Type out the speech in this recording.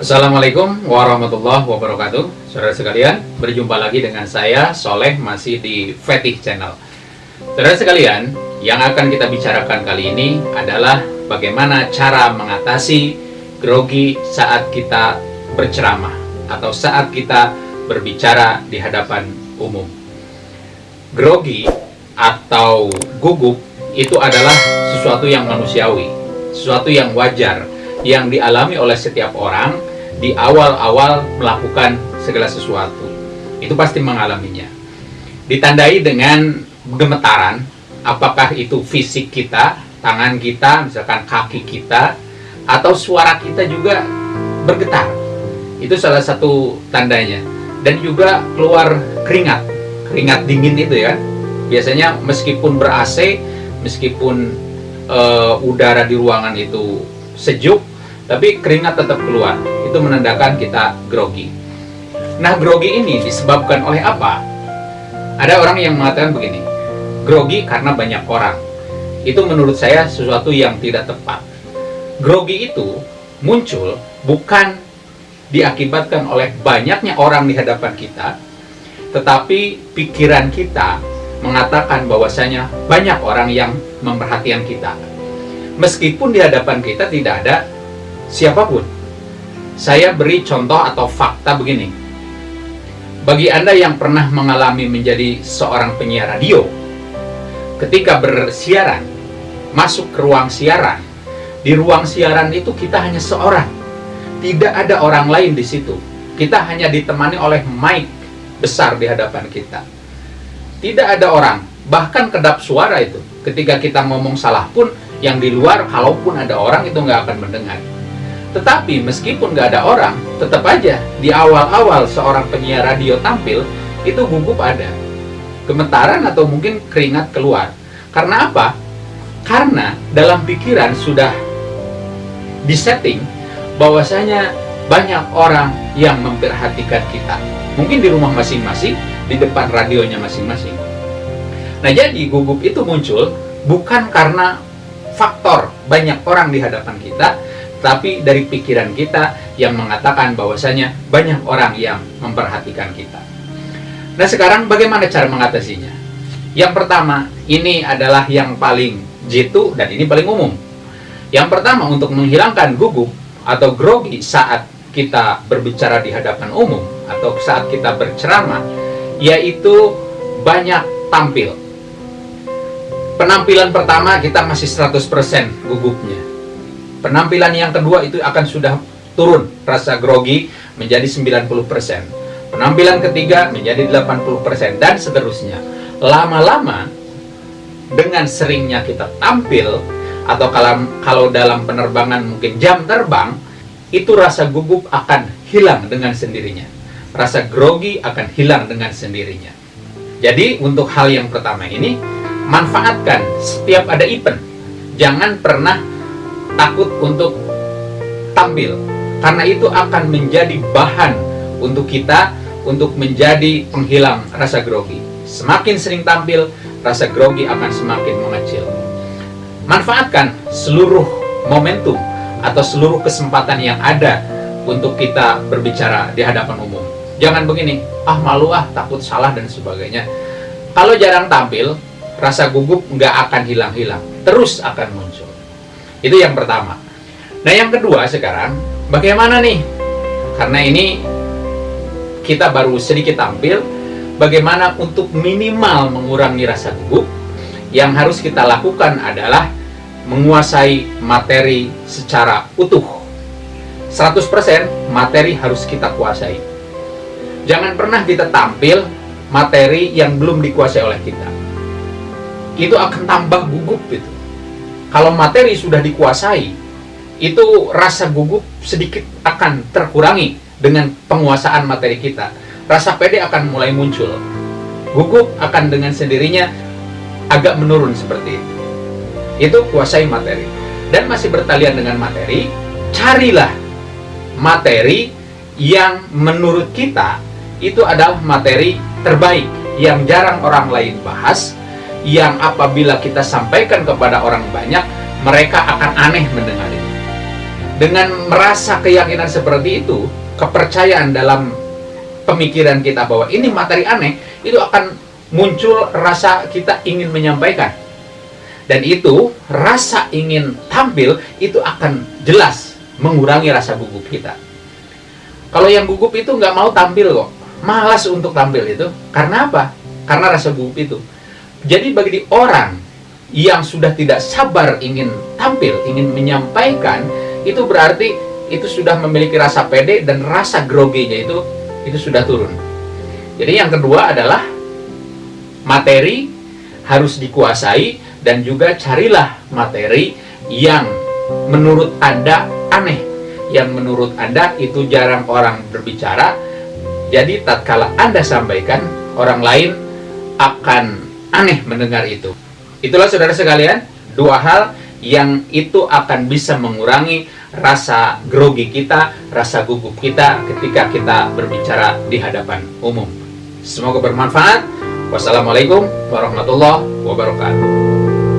Assalamualaikum warahmatullahi wabarakatuh. Saudara sekalian, berjumpa lagi dengan saya Soleh masih di Fetih Channel. Saudara sekalian, yang akan kita bicarakan kali ini adalah bagaimana cara mengatasi grogi saat kita berceramah atau saat kita berbicara di hadapan umum. Grogi atau gugup itu adalah sesuatu yang manusiawi, sesuatu yang wajar yang dialami oleh setiap orang di awal-awal melakukan segala sesuatu. Itu pasti mengalaminya. Ditandai dengan gemetaran, apakah itu fisik kita, tangan kita, misalkan kaki kita, atau suara kita juga bergetar. Itu salah satu tandanya. Dan juga keluar keringat, keringat dingin itu ya. Biasanya meskipun ber-AC, meskipun uh, udara di ruangan itu sejuk, tapi keringat tetap keluar itu menandakan kita grogi. Nah, grogi ini disebabkan oleh apa? Ada orang yang mengatakan begini, grogi karena banyak orang. Itu menurut saya sesuatu yang tidak tepat. Grogi itu muncul bukan diakibatkan oleh banyaknya orang di hadapan kita, tetapi pikiran kita mengatakan bahwasanya banyak orang yang memperhatikan kita. Meskipun di hadapan kita tidak ada siapa pun saya beri contoh atau fakta begini. Bagi Anda yang pernah mengalami menjadi seorang penyiar radio, ketika bersiaran, masuk ke ruang siaran, di ruang siaran itu kita hanya seorang. Tidak ada orang lain di situ. Kita hanya ditemani oleh mic besar di hadapan kita. Tidak ada orang, bahkan kedap suara itu. Ketika kita ngomong salah pun, yang di luar, kalaupun ada orang itu nggak akan mendengar. Tetapi meskipun nggak ada orang, tetap aja di awal-awal seorang penyiar radio tampil, itu gugup ada. Gemetaran atau mungkin keringat keluar. Karena apa? Karena dalam pikiran sudah disetting bahwasanya banyak orang yang memperhatikan kita. Mungkin di rumah masing-masing, di depan radionya masing-masing. Nah jadi gugup itu muncul bukan karena faktor banyak orang di hadapan kita, tapi dari pikiran kita yang mengatakan bahwasanya banyak orang yang memperhatikan kita. Nah sekarang bagaimana cara mengatasinya? Yang pertama, ini adalah yang paling jitu dan ini paling umum. Yang pertama untuk menghilangkan gugup atau grogi saat kita berbicara di hadapan umum atau saat kita berceramah, yaitu banyak tampil. Penampilan pertama kita masih 100% gugupnya Penampilan yang kedua itu akan sudah turun rasa grogi menjadi 90%. Penampilan ketiga menjadi 80% dan seterusnya. Lama-lama dengan seringnya kita tampil atau kalau kalau dalam penerbangan mungkin jam terbang itu rasa gugup akan hilang dengan sendirinya. Rasa grogi akan hilang dengan sendirinya. Jadi untuk hal yang pertama ini manfaatkan setiap ada event. Jangan pernah takut untuk tampil. Karena itu akan menjadi bahan untuk kita untuk menjadi penghilang rasa grogi. Semakin sering tampil rasa grogi akan semakin mengecil. Manfaatkan seluruh momentum atau seluruh kesempatan yang ada untuk kita berbicara di hadapan umum. Jangan begini ah malu ah takut salah dan sebagainya. Kalau jarang tampil rasa gugup nggak akan hilang-hilang. Terus akan muncul itu yang pertama. Nah yang kedua sekarang, bagaimana nih? Karena ini kita baru sedikit tampil, bagaimana untuk minimal mengurangi rasa gugup, yang harus kita lakukan adalah menguasai materi secara utuh. 100% materi harus kita kuasai. Jangan pernah kita tampil materi yang belum dikuasai oleh kita. Itu akan tambah gugup itu kalau materi sudah dikuasai, itu rasa gugup sedikit akan terkurangi dengan penguasaan materi kita. Rasa pede akan mulai muncul. Gugup akan dengan sendirinya agak menurun seperti itu. Itu kuasai materi. Dan masih bertalian dengan materi, carilah materi yang menurut kita itu adalah materi terbaik yang jarang orang lain bahas yang apabila kita sampaikan kepada orang banyak, mereka akan aneh mendengar ini. dengan merasa keyakinan seperti itu, kepercayaan dalam pemikiran kita bahwa ini materi aneh, itu akan muncul rasa kita ingin menyampaikan. Dan itu, rasa ingin tampil, itu akan jelas mengurangi rasa gugup kita. Kalau yang gugup itu nggak mau tampil kok, malas untuk tampil itu. Karena apa? Karena rasa gugup itu. Jadi bagi orang yang sudah tidak sabar ingin tampil, ingin menyampaikan, itu berarti itu sudah memiliki rasa pede dan rasa groginya itu itu sudah turun. Jadi yang kedua adalah materi harus dikuasai dan juga carilah materi yang menurut Anda aneh, yang menurut Anda itu jarang orang berbicara. Jadi tatkala Anda sampaikan, orang lain akan aneh mendengar itu. Itulah saudara sekalian, dua hal yang itu akan bisa mengurangi rasa grogi kita, rasa gugup kita ketika kita berbicara di hadapan umum. Semoga bermanfaat. Wassalamualaikum warahmatullahi wabarakatuh.